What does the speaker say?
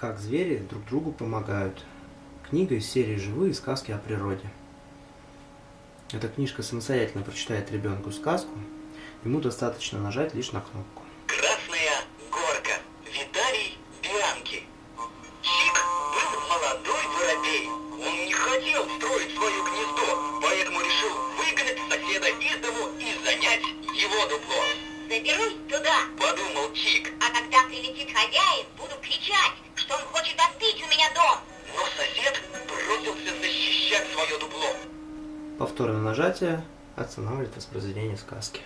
Как звери друг другу помогают. Книга из серии «Живые сказки о природе». Эта книжка самостоятельно прочитает ребенку сказку. Ему достаточно нажать лишь на кнопку. Красная горка. Виталий Бианки. Чик был молодой воробей. Он не хотел строить свое гнездо, поэтому решил выгнать соседа из дому и занять его дупло. Заберусь туда, Подумал Чик, а когда прилетит хозяин, буду кричать, свое дупло. Повторное нажатие останавливает воспроизведение сказки.